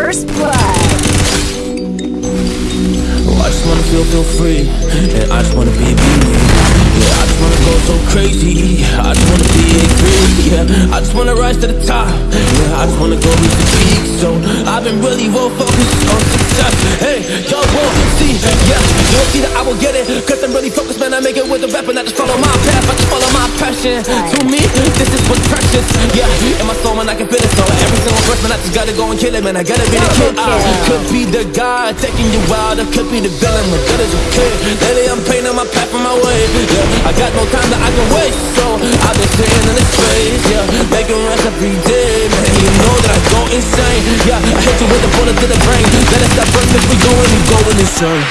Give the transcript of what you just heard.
First blood. Oh, I just wanna feel, feel free, and I just wanna be me. Yeah, I just wanna go so crazy. I just wanna be a dream. Yeah, I just wanna rise to the top. Yeah, I just wanna go reach the peak So I've been really well focused on success. Hey, y'all won't see. Yeah, you will see that I will get it. Cause I'm really focused, man. I make it with the weapon. I just follow my path. I just follow my passion. Too this is what's precious Yeah, in my soul, man, I can feel it. So every single verse, man, I just gotta go and kill it Man, I gotta be the kid I could be the guy taking you out. I could be the villain, but good as a kid. Lately I'm painting my path on my way Yeah, I got no time that I can waste So I've been sitting in this space Yeah, making rest every day Man, you know that I go insane Yeah, I hit you with a bullet to the brain. Let it stop first if we going, we going insane